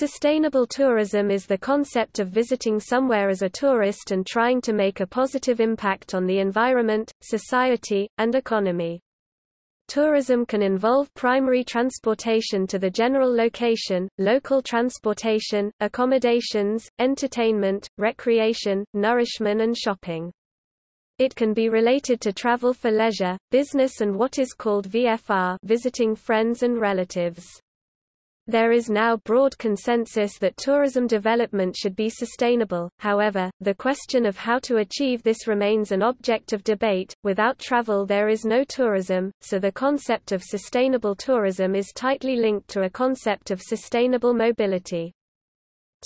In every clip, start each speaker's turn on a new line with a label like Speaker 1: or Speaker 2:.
Speaker 1: Sustainable tourism is the concept of visiting somewhere as a tourist and trying to make a positive impact on the environment, society, and economy. Tourism can involve primary transportation to the general location, local transportation, accommodations, entertainment, recreation, nourishment and shopping. It can be related to travel for leisure, business and what is called VFR visiting friends and relatives. There is now broad consensus that tourism development should be sustainable, however, the question of how to achieve this remains an object of debate. Without travel, there is no tourism, so the concept of sustainable tourism is tightly linked to a concept of sustainable mobility.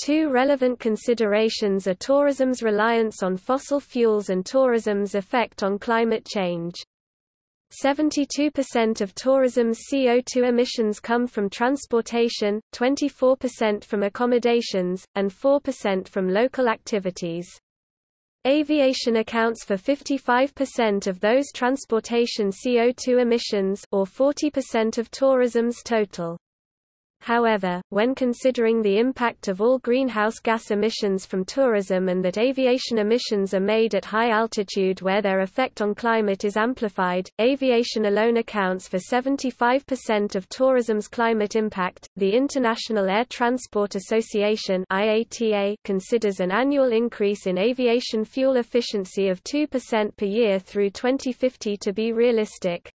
Speaker 1: Two relevant considerations are tourism's reliance on fossil fuels and tourism's effect on climate change. 72% of tourism's CO2 emissions come from transportation, 24% from accommodations, and 4% from local activities. Aviation accounts for 55% of those transportation CO2 emissions or 40% of tourism's total. However, when considering the impact of all greenhouse gas emissions from tourism and that aviation emissions are made at high altitude where their effect on climate is amplified, aviation alone accounts for 75% of tourism's climate impact. The International Air Transport Association (IATA) considers an annual increase in aviation fuel efficiency of 2% per year through 2050 to be realistic.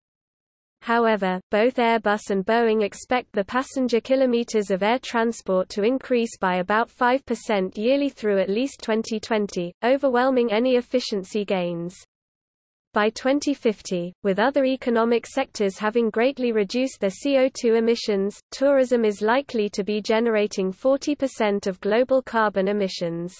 Speaker 1: However, both Airbus and Boeing expect the passenger kilometers of air transport to increase by about 5% yearly through at least 2020, overwhelming any efficiency gains. By 2050, with other economic sectors having greatly reduced their CO2 emissions, tourism is likely to be generating 40% of global carbon emissions.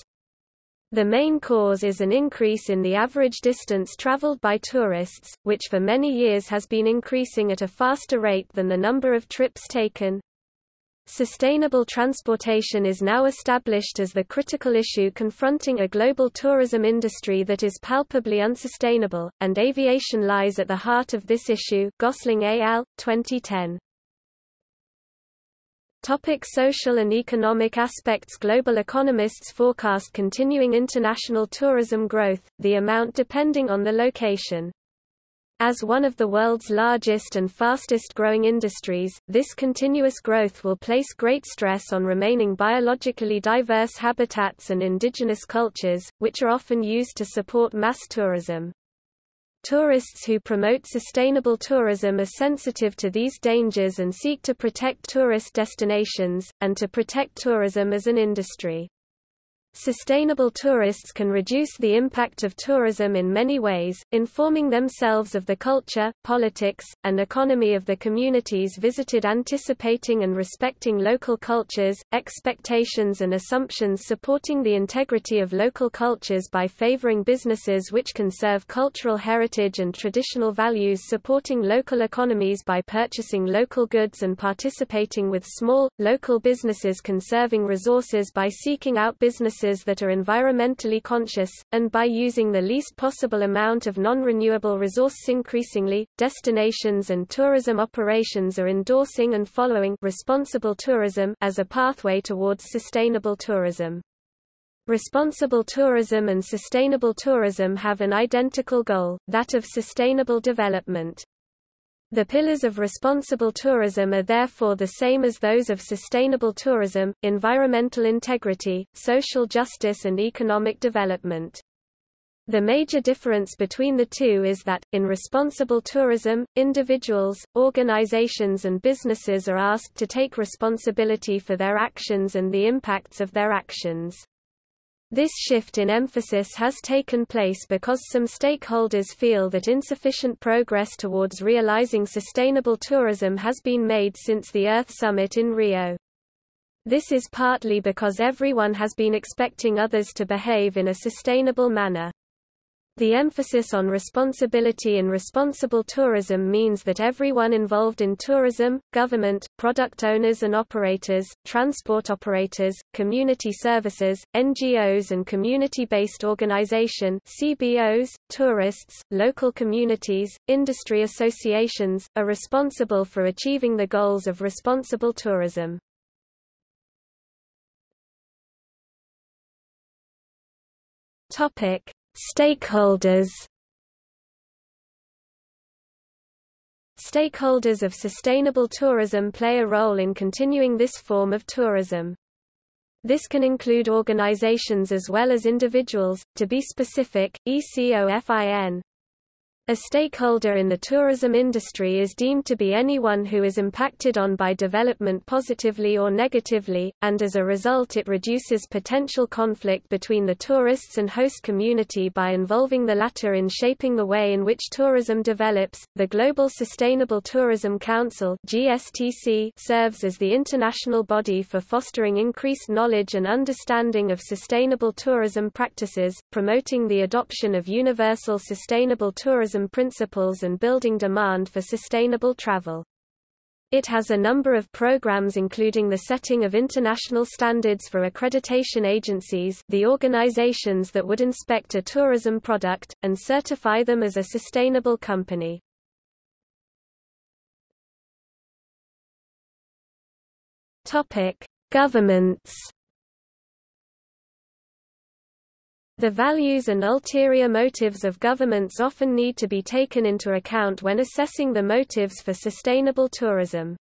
Speaker 1: The main cause is an increase in the average distance traveled by tourists, which for many years has been increasing at a faster rate than the number of trips taken. Sustainable transportation is now established as the critical issue confronting a global tourism industry that is palpably unsustainable, and aviation lies at the heart of this issue Gosling al., 2010. Topic social and economic aspects Global economists forecast continuing international tourism growth, the amount depending on the location. As one of the world's largest and fastest growing industries, this continuous growth will place great stress on remaining biologically diverse habitats and indigenous cultures, which are often used to support mass tourism. Tourists who promote sustainable tourism are sensitive to these dangers and seek to protect tourist destinations, and to protect tourism as an industry. Sustainable tourists can reduce the impact of tourism in many ways, informing themselves of the culture, politics, and economy of the communities visited anticipating and respecting local cultures, expectations and assumptions supporting the integrity of local cultures by favoring businesses which conserve cultural heritage and traditional values supporting local economies by purchasing local goods and participating with small, local businesses conserving resources by seeking out businesses businesses that are environmentally conscious, and by using the least possible amount of non-renewable resources increasingly, destinations and tourism operations are endorsing and following responsible tourism as a pathway towards sustainable tourism. Responsible tourism and sustainable tourism have an identical goal, that of sustainable development. The pillars of responsible tourism are therefore the same as those of sustainable tourism, environmental integrity, social justice and economic development. The major difference between the two is that, in responsible tourism, individuals, organizations and businesses are asked to take responsibility for their actions and the impacts of their actions. This shift in emphasis has taken place because some stakeholders feel that insufficient progress towards realizing sustainable tourism has been made since the Earth Summit in Rio. This is partly because everyone has been expecting others to behave in a sustainable manner. The emphasis on responsibility and responsible tourism means that everyone involved in tourism, government, product owners and operators, transport operators, community services, NGOs and community-based organization CBOs, tourists, local communities, industry associations, are responsible for achieving the goals of responsible tourism. Topic Stakeholders. Stakeholders of sustainable tourism play a role in continuing this form of tourism. This can include organizations as well as individuals, to be specific, ECOFIN, a stakeholder in the tourism industry is deemed to be anyone who is impacted on by development positively or negatively, and as a result it reduces potential conflict between the tourists and host community by involving the latter in shaping the way in which tourism develops. The Global Sustainable Tourism Council (GSTC) serves as the international body for fostering increased knowledge and understanding of sustainable tourism practices, promoting the adoption of universal sustainable tourism tourism principles and building demand for sustainable travel. It has a number of programs including the setting of international standards for accreditation agencies the organizations that would inspect a tourism product, and certify them as a sustainable company. Governments The values and ulterior motives of governments often need to be taken into account when assessing the motives for sustainable tourism.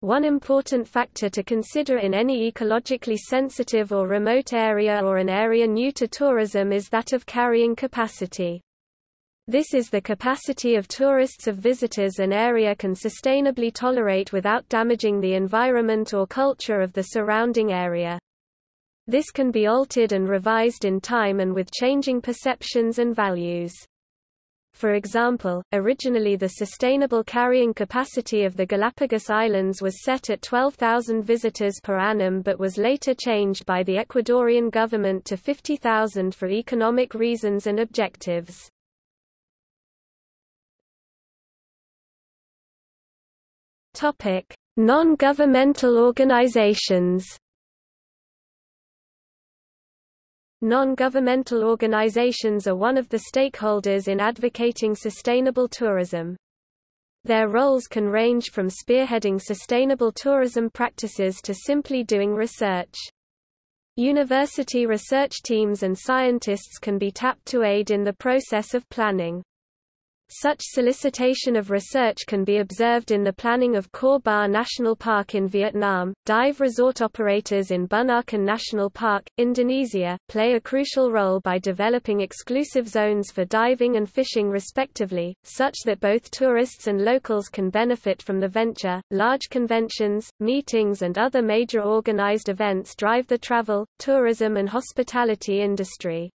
Speaker 1: One important factor to consider in any ecologically sensitive or remote area or an area new to tourism is that of carrying capacity. This is the capacity of tourists of visitors an area can sustainably tolerate without damaging the environment or culture of the surrounding area. This can be altered and revised in time and with changing perceptions and values. For example, originally the sustainable carrying capacity of the Galapagos Islands was set at 12,000 visitors per annum but was later changed by the Ecuadorian government to 50,000 for economic reasons and objectives. Non-governmental organizations Non-governmental organizations are one of the stakeholders in advocating sustainable tourism. Their roles can range from spearheading sustainable tourism practices to simply doing research. University research teams and scientists can be tapped to aid in the process of planning. Such solicitation of research can be observed in the planning of Cat Ba National Park in Vietnam. Dive resort operators in Bunaken National Park, Indonesia, play a crucial role by developing exclusive zones for diving and fishing respectively, such that both tourists and locals can benefit from the venture. Large conventions, meetings, and other major organized events drive the travel, tourism, and hospitality industry.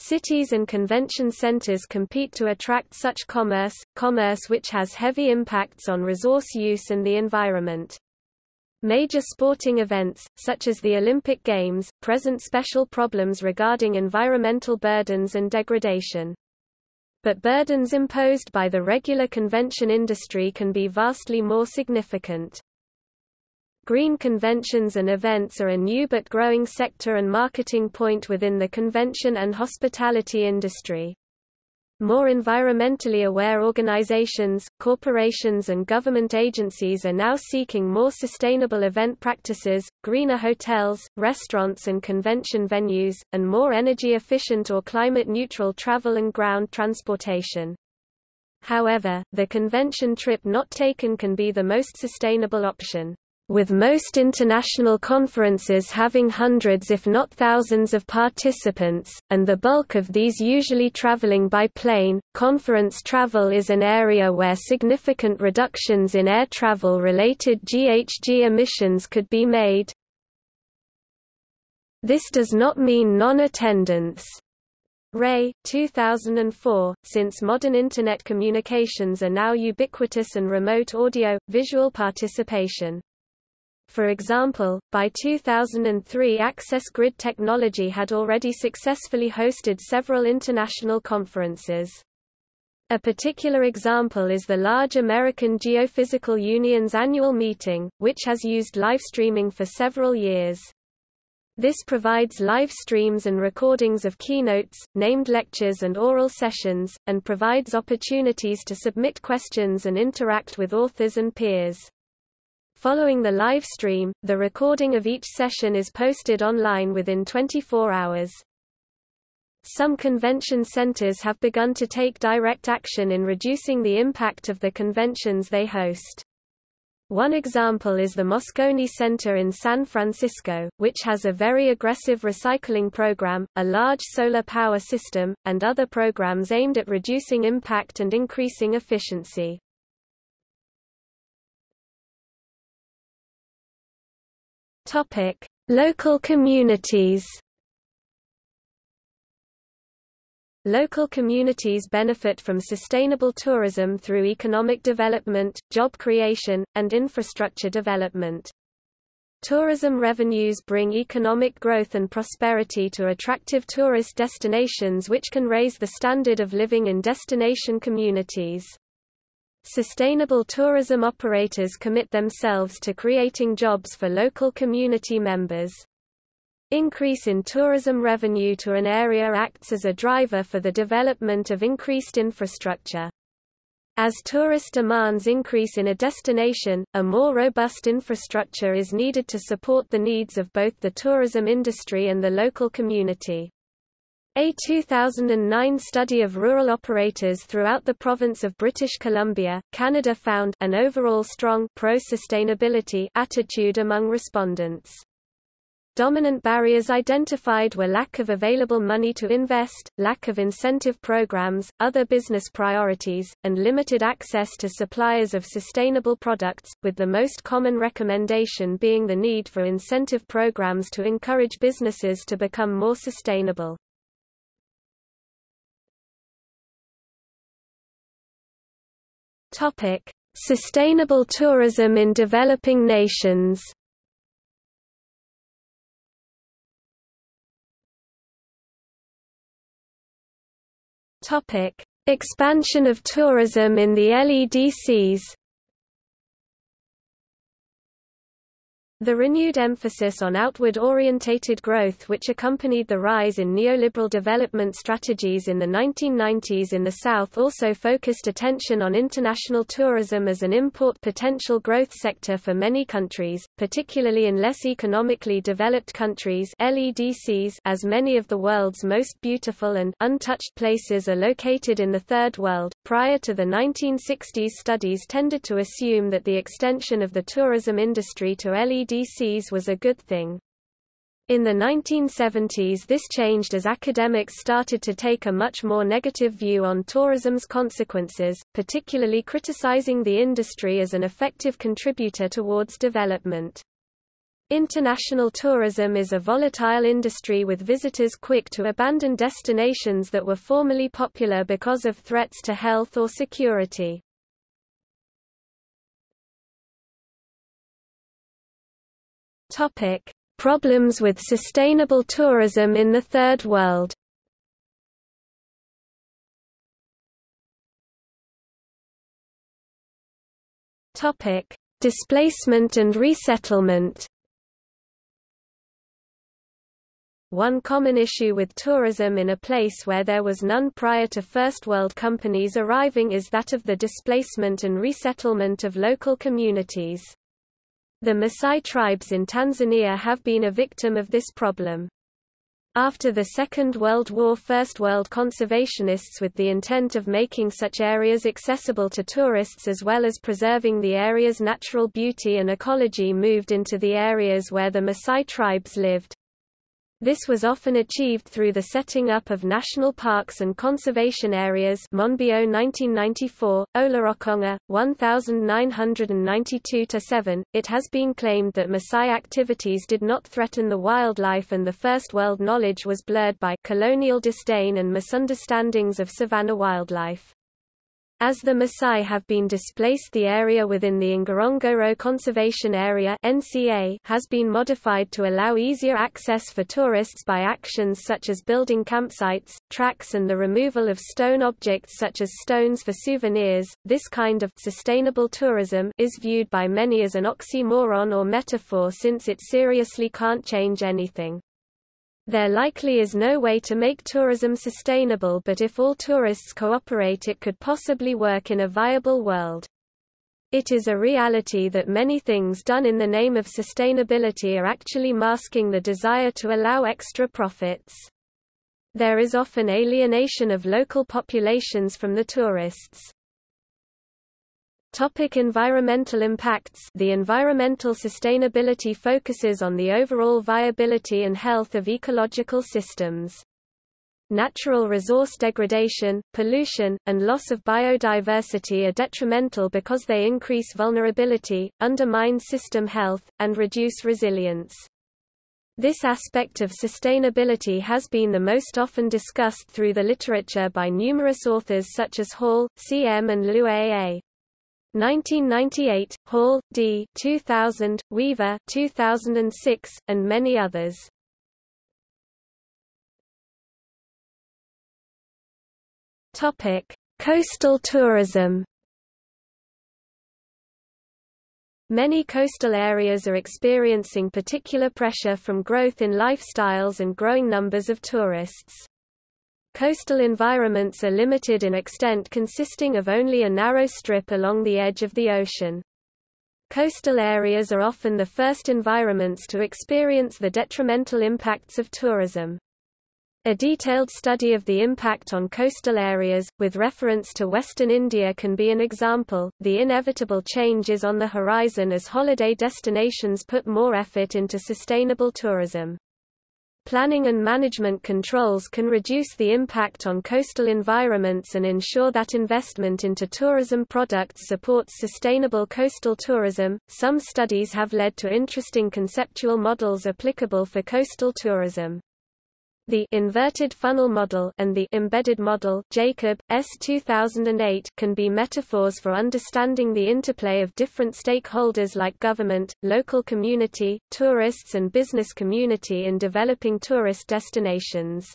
Speaker 1: Cities and convention centers compete to attract such commerce, commerce which has heavy impacts on resource use and the environment. Major sporting events, such as the Olympic Games, present special problems regarding environmental burdens and degradation. But burdens imposed by the regular convention industry can be vastly more significant. Green conventions and events are a new but growing sector and marketing point within the convention and hospitality industry. More environmentally aware organizations, corporations and government agencies are now seeking more sustainable event practices, greener hotels, restaurants and convention venues, and more energy efficient or climate neutral travel and ground transportation. However, the convention trip not taken can be the most sustainable option with most international conferences having hundreds if not thousands of participants, and the bulk of these usually traveling by plane, conference travel is an area where significant reductions in air travel-related GHG emissions could be made. This does not mean non-attendance. Reay, 2004, since modern Internet communications are now ubiquitous and remote audio, visual participation for example, by 2003 Access Grid technology had already successfully hosted several international conferences. A particular example is the large American Geophysical Union's annual meeting, which has used live streaming for several years. This provides live streams and recordings of keynotes, named lectures and oral sessions, and provides opportunities to submit questions and interact with authors and peers. Following the live stream, the recording of each session is posted online within 24 hours. Some convention centers have begun to take direct action in reducing the impact of the conventions they host. One example is the Moscone Center in San Francisco, which has a very aggressive recycling program, a large solar power system, and other programs aimed at reducing impact and increasing efficiency. Topic: Local communities. Local communities benefit from sustainable tourism through economic development, job creation, and infrastructure development. Tourism revenues bring economic growth and prosperity to attractive tourist destinations which can raise the standard of living in destination communities. Sustainable tourism operators commit themselves to creating jobs for local community members. Increase in tourism revenue to an area acts as a driver for the development of increased infrastructure. As tourist demands increase in a destination, a more robust infrastructure is needed to support the needs of both the tourism industry and the local community. A 2009 study of rural operators throughout the province of British Columbia, Canada found an overall strong pro-sustainability attitude among respondents. Dominant barriers identified were lack of available money to invest, lack of incentive programs, other business priorities, and limited access to suppliers of sustainable products, with the most common recommendation being the need for incentive programs to encourage businesses to become more sustainable. Topic: Sustainable tourism in developing nations. Topic: Expansion of tourism in the LEDCs. The renewed emphasis on outward-orientated growth which accompanied the rise in neoliberal development strategies in the 1990s in the South also focused attention on international tourism as an import potential growth sector for many countries, particularly in less economically developed countries LEDCs as many of the world's most beautiful and untouched places are located in the Third World. Prior to the 1960s studies tended to assume that the extension of the tourism industry to LED LDCs was a good thing. In the 1970s this changed as academics started to take a much more negative view on tourism's consequences, particularly criticizing the industry as an effective contributor towards development. International tourism is a volatile industry with visitors quick to abandon destinations that were formerly popular because of threats to health or security. Topic: Problems with sustainable tourism in the Third World. Topic: Displacement and resettlement. One common issue with tourism in a place where there was none prior to First World companies arriving is that of the displacement and resettlement of local communities. The Maasai tribes in Tanzania have been a victim of this problem. After the Second World War First World conservationists with the intent of making such areas accessible to tourists as well as preserving the area's natural beauty and ecology moved into the areas where the Maasai tribes lived. This was often achieved through the setting up of national parks and conservation areas Monbiot 1994, Olorokonga, 1992-7. It has been claimed that Maasai activities did not threaten the wildlife and the First World knowledge was blurred by colonial disdain and misunderstandings of savanna wildlife. As the Maasai have been displaced the area within the Ngorongoro Conservation Area NCA has been modified to allow easier access for tourists by actions such as building campsites, tracks and the removal of stone objects such as stones for souvenirs. This kind of sustainable tourism is viewed by many as an oxymoron or metaphor since it seriously can't change anything. There likely is no way to make tourism sustainable but if all tourists cooperate it could possibly work in a viable world. It is a reality that many things done in the name of sustainability are actually masking the desire to allow extra profits. There is often alienation of local populations from the tourists. Topic environmental impacts The environmental sustainability focuses on the overall viability and health of ecological systems. Natural resource degradation, pollution, and loss of biodiversity are detrimental because they increase vulnerability, undermine system health, and reduce resilience. This aspect of sustainability has been the most often discussed through the literature by numerous authors such as Hall, C. M. and Lew A. A. 1998, Hall, D. 2000, Weaver 2006, and many others. Topic: Coastal tourism. Many coastal areas are experiencing particular pressure from growth in lifestyles and growing numbers of tourists. Coastal environments are limited in extent consisting of only a narrow strip along the edge of the ocean. Coastal areas are often the first environments to experience the detrimental impacts of tourism. A detailed study of the impact on coastal areas, with reference to Western India can be an example. The inevitable change is on the horizon as holiday destinations put more effort into sustainable tourism. Planning and management controls can reduce the impact on coastal environments and ensure that investment into tourism products supports sustainable coastal tourism. Some studies have led to interesting conceptual models applicable for coastal tourism. The inverted funnel model and the embedded model Jacob, S. 2008 can be metaphors for understanding the interplay of different stakeholders like government, local community, tourists and business community in developing tourist destinations.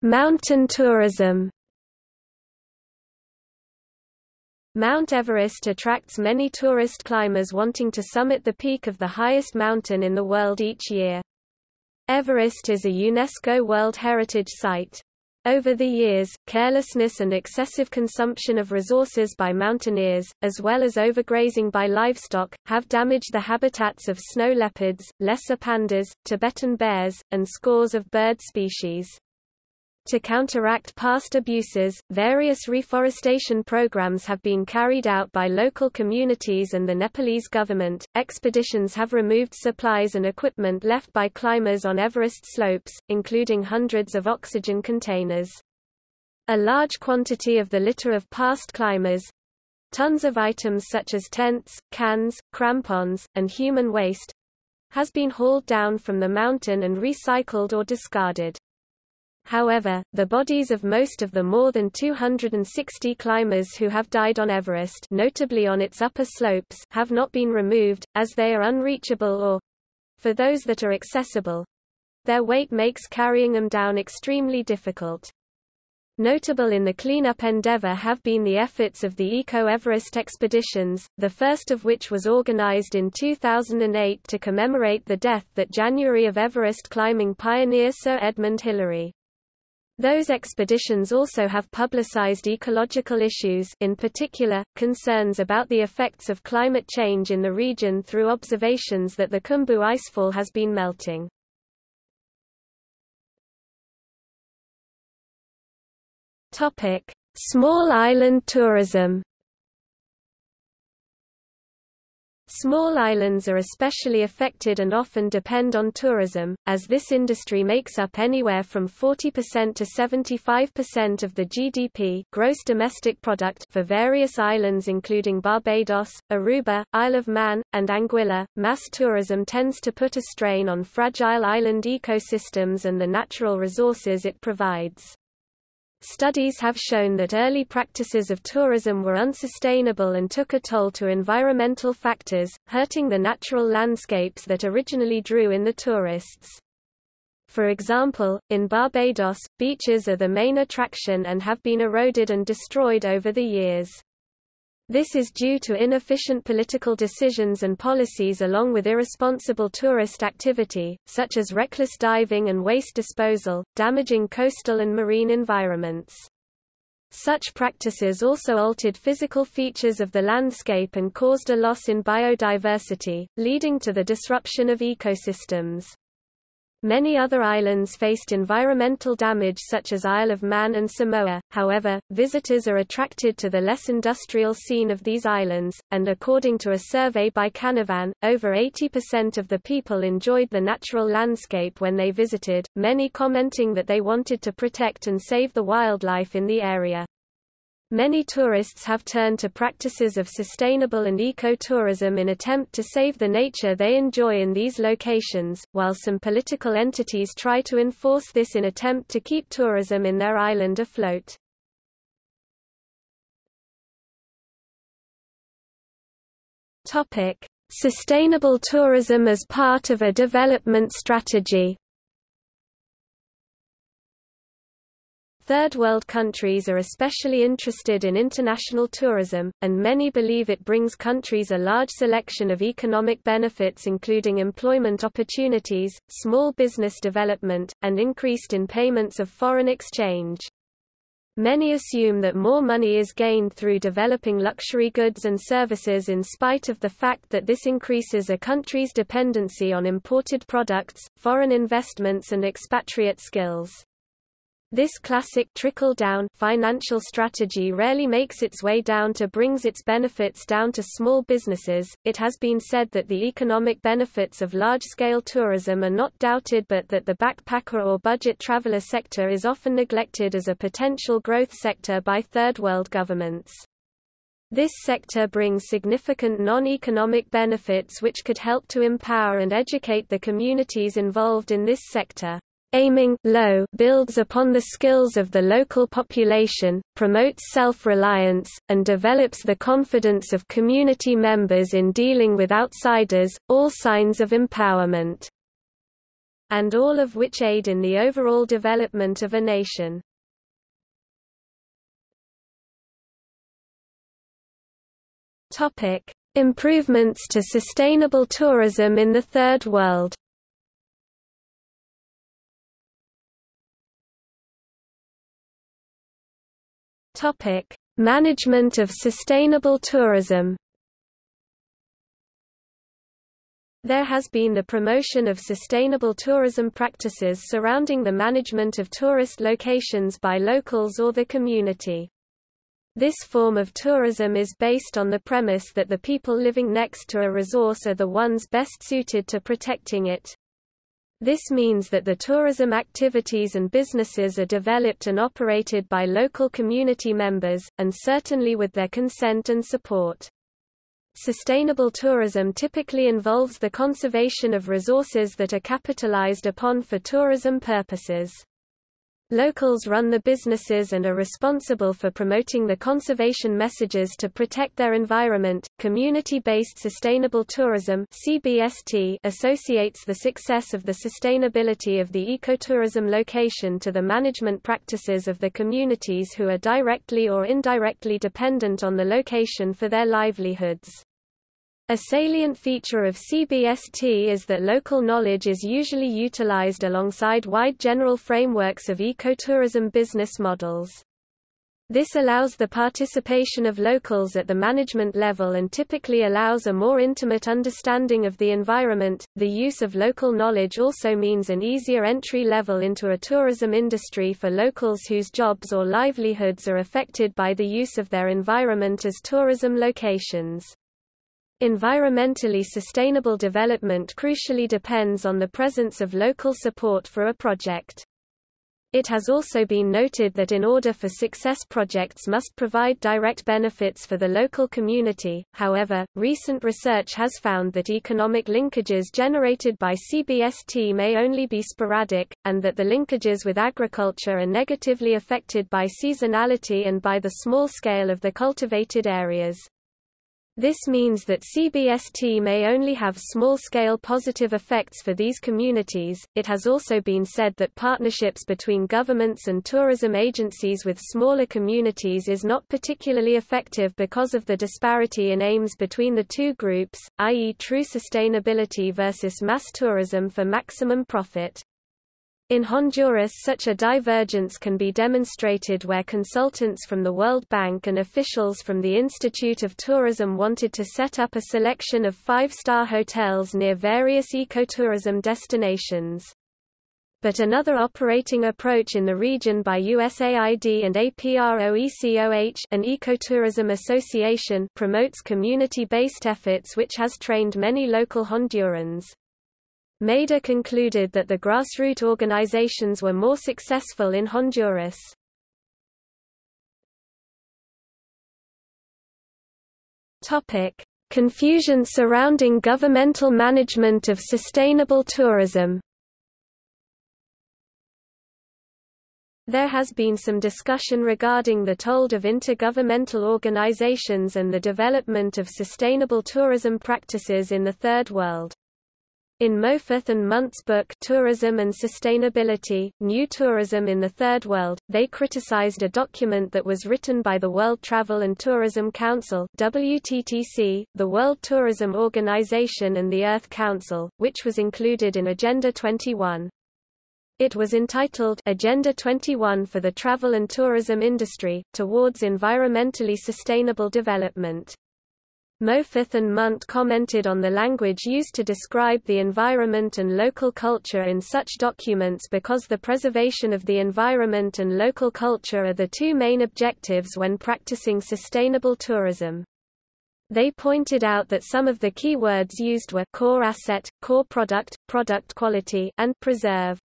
Speaker 1: Mountain tourism Mount Everest attracts many tourist climbers wanting to summit the peak of the highest mountain in the world each year. Everest is a UNESCO World Heritage Site. Over the years, carelessness and excessive consumption of resources by mountaineers, as well as overgrazing by livestock, have damaged the habitats of snow leopards, lesser pandas, Tibetan bears, and scores of bird species. To counteract past abuses, various reforestation programs have been carried out by local communities and the Nepalese government. Expeditions have removed supplies and equipment left by climbers on Everest slopes, including hundreds of oxygen containers. A large quantity of the litter of past climbers tons of items such as tents, cans, crampons, and human waste has been hauled down from the mountain and recycled or discarded. However, the bodies of most of the more than 260 climbers who have died on Everest notably on its upper slopes have not been removed, as they are unreachable or—for those that are accessible—their weight makes carrying them down extremely difficult. Notable in the cleanup endeavor have been the efforts of the Eco-Everest expeditions, the first of which was organized in 2008 to commemorate the death that January of Everest climbing pioneer Sir Edmund Hillary. Those expeditions also have publicized ecological issues in particular, concerns about the effects of climate change in the region through observations that the Khumbu icefall has been melting. Small island tourism Small islands are especially affected and often depend on tourism, as this industry makes up anywhere from 40% to 75% of the GDP gross domestic product for various islands including Barbados, Aruba, Isle of Man, and Anguilla. Mass tourism tends to put a strain on fragile island ecosystems and the natural resources it provides. Studies have shown that early practices of tourism were unsustainable and took a toll to environmental factors, hurting the natural landscapes that originally drew in the tourists. For example, in Barbados, beaches are the main attraction and have been eroded and destroyed over the years. This is due to inefficient political decisions and policies along with irresponsible tourist activity, such as reckless diving and waste disposal, damaging coastal and marine environments. Such practices also altered physical features of the landscape and caused a loss in biodiversity, leading to the disruption of ecosystems. Many other islands faced environmental damage such as Isle of Man and Samoa, however, visitors are attracted to the less industrial scene of these islands, and according to a survey by Canavan, over 80% of the people enjoyed the natural landscape when they visited, many commenting that they wanted to protect and save the wildlife in the area. Many tourists have turned to practices of sustainable and eco-tourism in attempt to save the nature they enjoy in these locations, while some political entities try to enforce this in attempt to keep tourism in their island afloat. Topic: Sustainable tourism as part of a development strategy. Third world countries are especially interested in international tourism, and many believe it brings countries a large selection of economic benefits including employment opportunities, small business development, and increased in payments of foreign exchange. Many assume that more money is gained through developing luxury goods and services in spite of the fact that this increases a country's dependency on imported products, foreign investments and expatriate skills. This classic trickle-down financial strategy rarely makes its way down to brings its benefits down to small businesses. It has been said that the economic benefits of large-scale tourism are not doubted but that the backpacker or budget traveler sector is often neglected as a potential growth sector by third world governments. This sector brings significant non-economic benefits which could help to empower and educate the communities involved in this sector aiming low builds upon the skills of the local population, promotes self-reliance, and develops the confidence of community members in dealing with outsiders, all signs of empowerment. And all of which aid in the overall development of a nation. Improvements to sustainable tourism in the Third World. Topic: Management of sustainable tourism. There has been the promotion of sustainable tourism practices surrounding the management of tourist locations by locals or the community. This form of tourism is based on the premise that the people living next to a resource are the ones best suited to protecting it. This means that the tourism activities and businesses are developed and operated by local community members, and certainly with their consent and support. Sustainable tourism typically involves the conservation of resources that are capitalized upon for tourism purposes. Locals run the businesses and are responsible for promoting the conservation messages to protect their environment. Community-based sustainable tourism (CBST) associates the success of the sustainability of the ecotourism location to the management practices of the communities who are directly or indirectly dependent on the location for their livelihoods. A salient feature of CBST is that local knowledge is usually utilized alongside wide general frameworks of ecotourism business models. This allows the participation of locals at the management level and typically allows a more intimate understanding of the environment. The use of local knowledge also means an easier entry level into a tourism industry for locals whose jobs or livelihoods are affected by the use of their environment as tourism locations. Environmentally sustainable development crucially depends on the presence of local support for a project. It has also been noted that in order for success projects must provide direct benefits for the local community, however, recent research has found that economic linkages generated by CBST may only be sporadic, and that the linkages with agriculture are negatively affected by seasonality and by the small scale of the cultivated areas. This means that CBST may only have small-scale positive effects for these communities. It has also been said that partnerships between governments and tourism agencies with smaller communities is not particularly effective because of the disparity in aims between the two groups, i.e. true sustainability versus mass tourism for maximum profit. In Honduras such a divergence can be demonstrated where consultants from the World Bank and officials from the Institute of Tourism wanted to set up a selection of five-star hotels near various ecotourism destinations. But another operating approach in the region by USAID and APROECOH an ecotourism association promotes community-based efforts which has trained many local Hondurans. Mader concluded that the grassroots organizations were more successful in Honduras. Confusion surrounding governmental management of sustainable tourism. There has been some discussion regarding the toll of intergovernmental organizations and the development of sustainable tourism practices in the Third World. In Mowforth and Munt's book Tourism and Sustainability, New Tourism in the Third World, they criticized a document that was written by the World Travel and Tourism Council WTTC, the World Tourism Organization and the Earth Council, which was included in Agenda 21. It was entitled Agenda 21 for the Travel and Tourism Industry, Towards Environmentally Sustainable Development. Mowforth and Munt commented on the language used to describe the environment and local culture in such documents because the preservation of the environment and local culture are the two main objectives when practicing sustainable tourism. They pointed out that some of the key words used were core asset, core product, product quality, and preserve.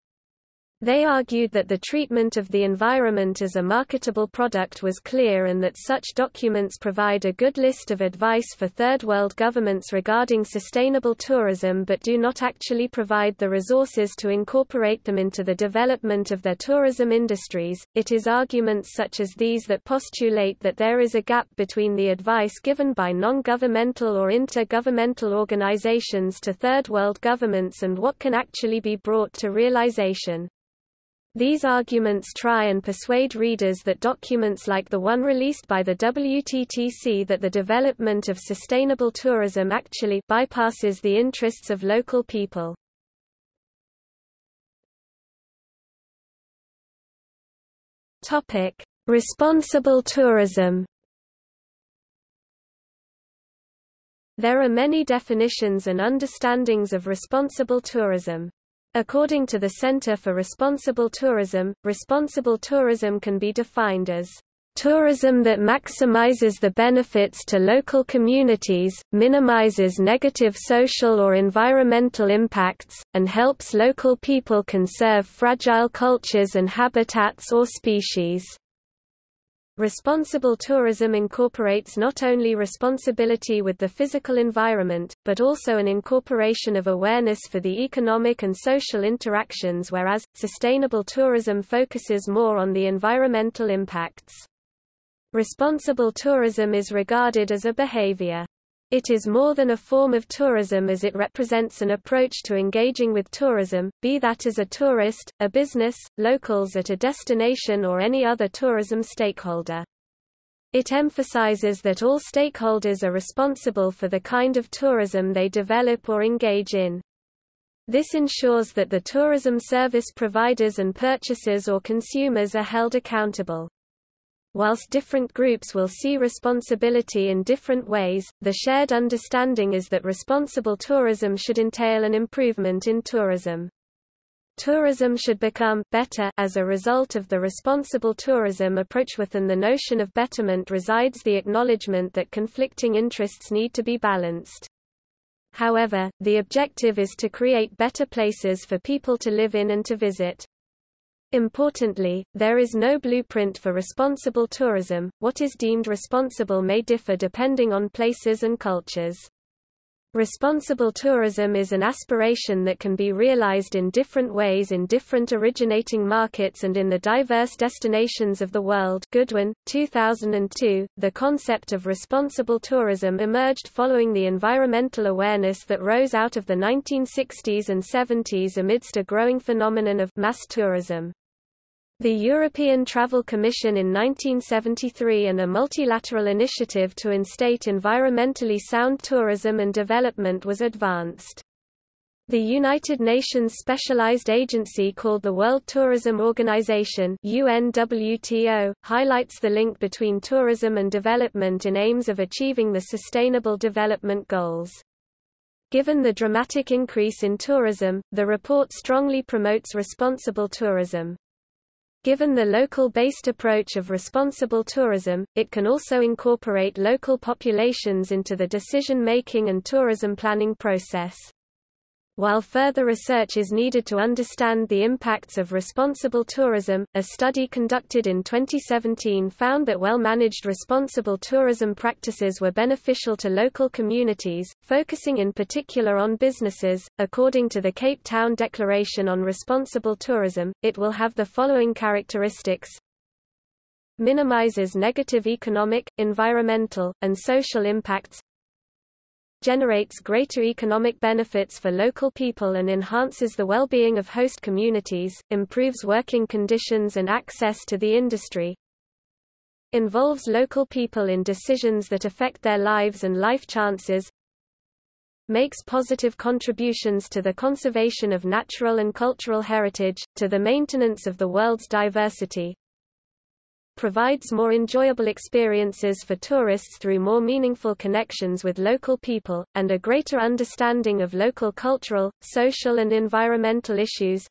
Speaker 1: They argued that the treatment of the environment as a marketable product was clear and that such documents provide a good list of advice for third world governments regarding sustainable tourism but do not actually provide the resources to incorporate them into the development of their tourism industries. It is arguments such as these that postulate that there is a gap between the advice given by non-governmental or inter-governmental organizations to third world governments and what can actually be brought to realization. These arguments try and persuade readers that documents like the one released by the WTTC that the development of sustainable tourism actually bypasses the interests of local people. Topic: Responsible tourism. There are many definitions and understandings of responsible tourism. According to the Center for Responsible Tourism, responsible tourism can be defined as tourism that maximizes the benefits to local communities, minimizes negative social or environmental impacts, and helps local people conserve fragile cultures and habitats or species. Responsible tourism incorporates not only responsibility with the physical environment, but also an incorporation of awareness for the economic and social interactions whereas, sustainable tourism focuses more on the environmental impacts. Responsible tourism is regarded as a behavior. It is more than a form of tourism as it represents an approach to engaging with tourism, be that as a tourist, a business, locals at a destination or any other tourism stakeholder. It emphasizes that all stakeholders are responsible for the kind of tourism they develop or engage in. This ensures that the tourism service providers and purchasers or consumers are held accountable. Whilst different groups will see responsibility in different ways, the shared understanding is that responsible tourism should entail an improvement in tourism. Tourism should become better as a result of the responsible tourism approach within the notion of betterment resides the acknowledgement that conflicting interests need to be balanced. However, the objective is to create better places for people to live in and to visit. Importantly, there is no blueprint for responsible tourism. What is deemed responsible may differ depending on places and cultures. Responsible tourism is an aspiration that can be realized in different ways in different originating markets and in the diverse destinations of the world. Goodwin, 2002. The concept of responsible tourism emerged following the environmental awareness that rose out of the 1960s and 70s amidst a growing phenomenon of mass tourism. The European Travel Commission in 1973 and a multilateral initiative to instate environmentally sound tourism and development was advanced. The United Nations specialized agency called the World Tourism Organization UNWTO, highlights the link between tourism and development in aims of achieving the Sustainable Development Goals. Given the dramatic increase in tourism, the report strongly promotes responsible tourism. Given the local-based approach of responsible tourism, it can also incorporate local populations into the decision-making and tourism planning process. While further research is needed to understand the impacts of responsible tourism, a study conducted in 2017 found that well-managed responsible tourism practices were beneficial to local communities, focusing in particular on businesses. According to the Cape Town Declaration on Responsible Tourism, it will have the following characteristics minimizes negative economic, environmental, and social impacts generates greater economic benefits for local people and enhances the well-being of host communities, improves working conditions and access to the industry, involves local people in decisions that affect their lives and life chances, makes positive contributions to the conservation of natural and cultural heritage, to the maintenance of the world's diversity, provides more enjoyable experiences for tourists through more meaningful connections with local people, and a greater understanding of local cultural, social and environmental issues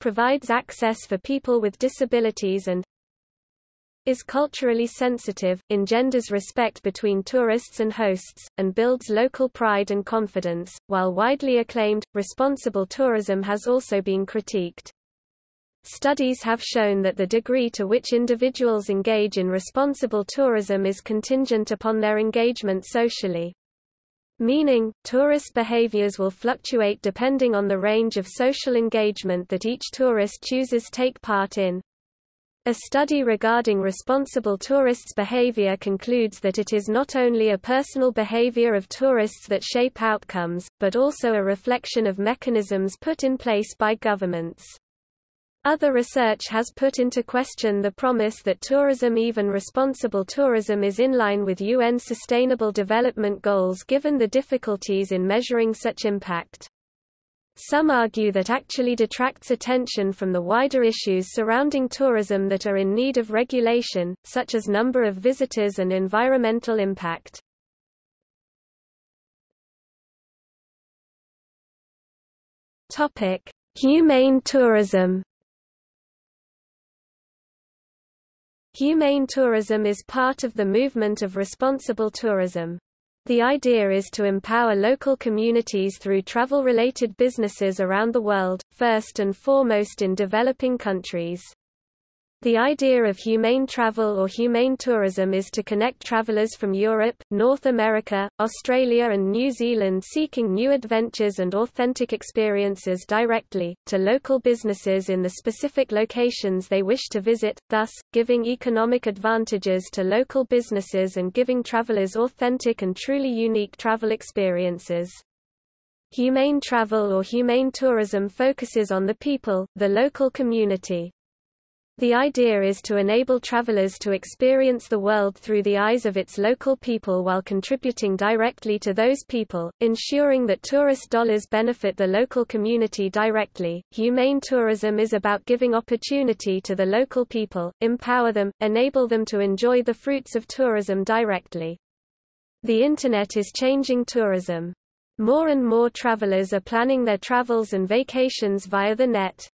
Speaker 1: provides access for people with disabilities and is culturally sensitive, engenders respect between tourists and hosts, and builds local pride and confidence. While widely acclaimed, responsible tourism has also been critiqued. Studies have shown that the degree to which individuals engage in responsible tourism is contingent upon their engagement socially. Meaning, tourist behaviors will fluctuate depending on the range of social engagement that each tourist chooses to take part in. A study regarding responsible tourists' behavior concludes that it is not only a personal behavior of tourists that shape outcomes, but also a reflection of mechanisms put in place by governments. Other research has put into question the promise that tourism even responsible tourism is in line with UN Sustainable Development Goals given the difficulties in measuring such impact. Some argue that actually detracts attention from the wider issues surrounding tourism that are in need of regulation, such as number of visitors and environmental impact. Humane tourism Humane tourism is part of the movement of responsible tourism. The idea is to empower local communities through travel-related businesses around the world, first and foremost in developing countries. The idea of humane travel or humane tourism is to connect travelers from Europe, North America, Australia and New Zealand seeking new adventures and authentic experiences directly, to local businesses in the specific locations they wish to visit, thus, giving economic advantages to local businesses and giving travelers authentic and truly unique travel experiences. Humane travel or humane tourism focuses on the people, the local community. The idea is to enable travelers to experience the world through the eyes of its local people while contributing directly to those people, ensuring that tourist dollars benefit the local community directly. Humane tourism is about giving opportunity to the local people, empower them, enable them to enjoy the fruits of tourism directly. The Internet is changing tourism. More and more travelers are planning their travels and vacations via the net.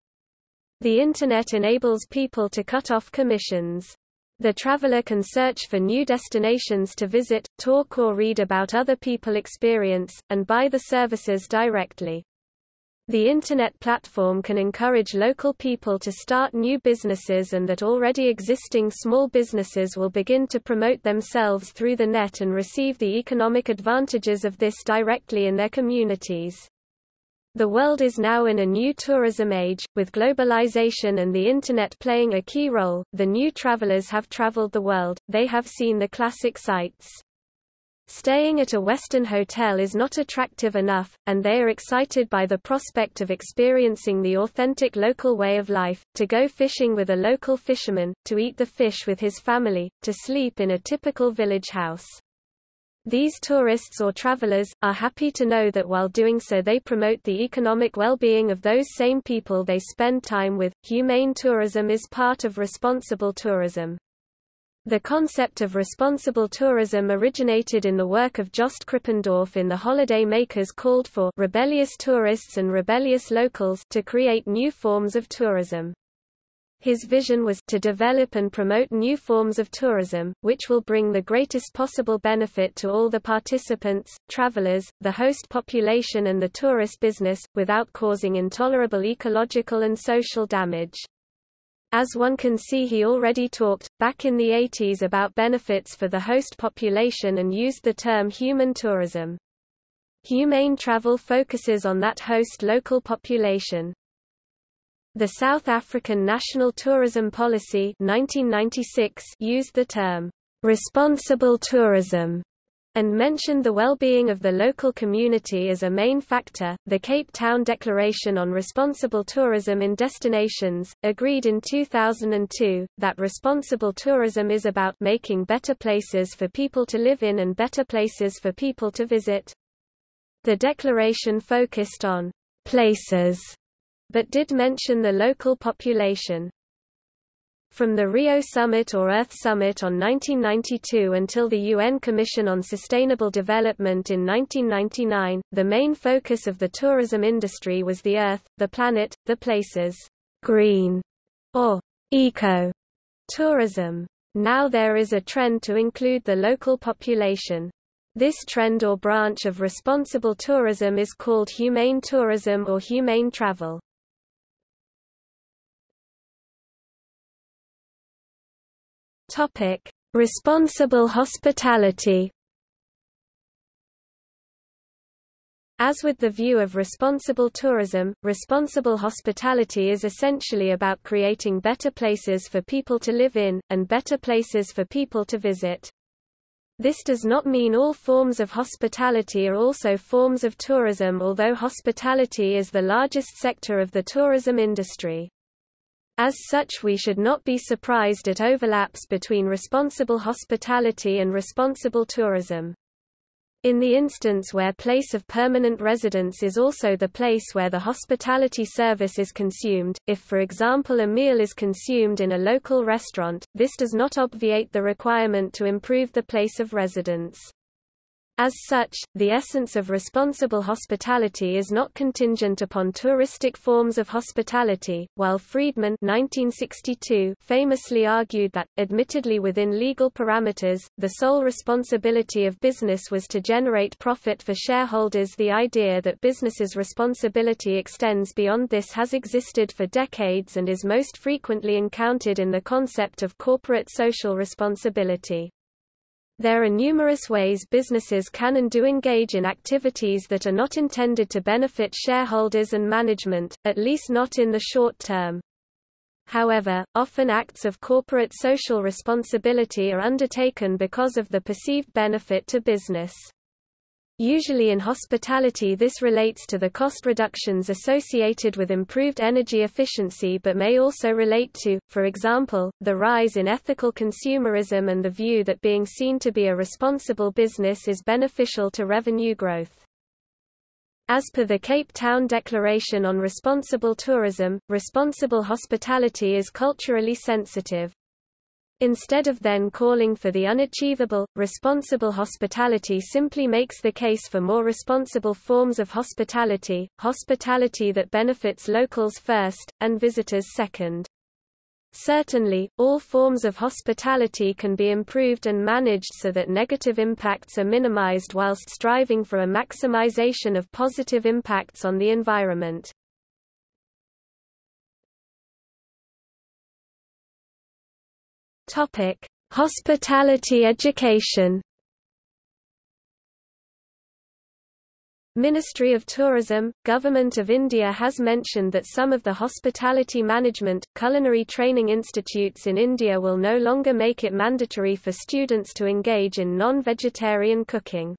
Speaker 1: The Internet enables people to cut off commissions. The traveler can search for new destinations to visit, talk or read about other people experience, and buy the services directly. The Internet platform can encourage local people to start new businesses and that already existing small businesses will begin to promote themselves through the net and receive the economic advantages of this directly in their communities. The world is now in a new tourism age, with globalization and the Internet playing a key role. The new travelers have traveled the world, they have seen the classic sights. Staying at a Western hotel is not attractive enough, and they are excited by the prospect of experiencing the authentic local way of life, to go fishing with a local fisherman, to eat the fish with his family, to sleep in a typical village house. These tourists or travelers, are happy to know that while doing so they promote the economic well-being of those same people they spend time with. Humane tourism is part of responsible tourism. The concept of responsible tourism originated in the work of Jost Krippendorf in The Holiday Makers called for rebellious tourists and rebellious locals to create new forms of tourism. His vision was to develop and promote new forms of tourism, which will bring the greatest possible benefit to all the participants, travelers, the host population and the tourist business, without causing intolerable ecological and social damage. As one can see he already talked, back in the 80s about benefits for the host population and used the term human tourism. Humane travel focuses on that host local population. The South African National Tourism Policy 1996 used the term responsible tourism and mentioned the well-being of the local community as a main factor. The Cape Town Declaration on Responsible Tourism in Destinations, agreed in 2002, that responsible tourism is about making better places for people to live in and better places for people to visit. The declaration focused on places but did mention the local population. From the Rio Summit or Earth Summit on 1992 until the UN Commission on Sustainable Development in 1999, the main focus of the tourism industry was the Earth, the planet, the places, green, or eco tourism. Now there is a trend to include the local population. This trend or branch of responsible tourism is called humane tourism or humane travel. Topic: Responsible hospitality. As with the view of responsible tourism, responsible hospitality is essentially about creating better places for people to live in, and better places for people to visit. This does not mean all forms of hospitality are also forms of tourism although hospitality is the largest sector of the tourism industry. As such we should not be surprised at overlaps between responsible hospitality and responsible tourism. In the instance where place of permanent residence is also the place where the hospitality service is consumed, if for example a meal is consumed in a local restaurant, this does not obviate the requirement to improve the place of residence. As such, the essence of responsible hospitality is not contingent upon touristic forms of hospitality, while Friedman 1962 famously argued that, admittedly within legal parameters, the sole responsibility of business was to generate profit for shareholders the idea that business's responsibility extends beyond this has existed for decades and is most frequently encountered in the concept of corporate social responsibility. There are numerous ways businesses can and do engage in activities that are not intended to benefit shareholders and management, at least not in the short term. However, often acts of corporate social responsibility are undertaken because of the perceived benefit to business. Usually in hospitality this relates to the cost reductions associated with improved energy efficiency but may also relate to, for example, the rise in ethical consumerism and the view that being seen to be a responsible business is beneficial to revenue growth. As per the Cape Town Declaration on Responsible Tourism, responsible hospitality is culturally sensitive. Instead of then calling for the unachievable, responsible hospitality simply makes the case for more responsible forms of hospitality, hospitality that benefits locals first, and visitors second. Certainly, all forms of hospitality can be improved and managed so that negative impacts are minimized whilst striving for a maximization of positive impacts on the environment. Topic: Hospitality education. Ministry of Tourism, Government of India has mentioned that some of the hospitality management, culinary training institutes in India will no longer make it mandatory for students to engage in non-vegetarian cooking.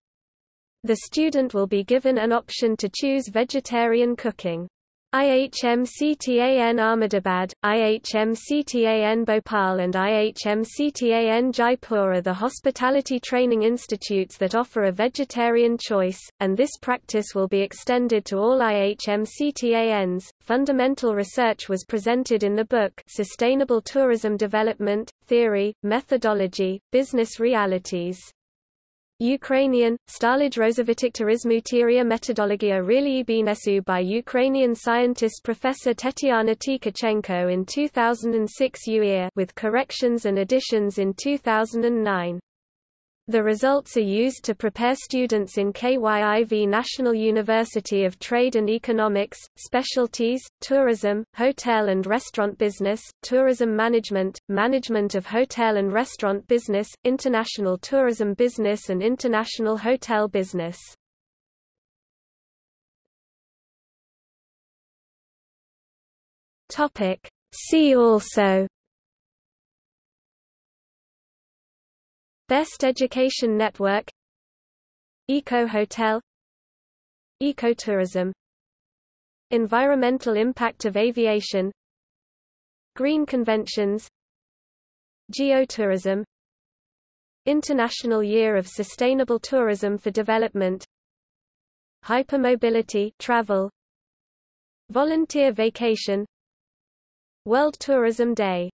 Speaker 1: The student will be given an option to choose vegetarian cooking. IHMCTAN Ahmedabad, IHMCTAN Bhopal and IHMCTAN Jaipur are the hospitality training institutes that offer a vegetarian choice, and this practice will be extended to all IHMCTANs. Fundamental research was presented in the book Sustainable Tourism Development, Theory, Methodology, Business Realities. Ukrainian, Stálej rozvitých turismuteria metodologia Rilii Binesu by Ukrainian scientist Professor Tetyana Tkachenko in 2006 UER with corrections and additions in 2009. The results are used to prepare students in KYIV National University of Trade and Economics, Specialties, Tourism, Hotel and Restaurant Business, Tourism Management, Management of Hotel and Restaurant Business, International Tourism Business and International Hotel Business. See also Best Education Network. Eco Hotel. Ecotourism Environmental impact of aviation. Green conventions. Geotourism. International Year of Sustainable Tourism for Development. Hypermobility travel. Volunteer vacation. World Tourism Day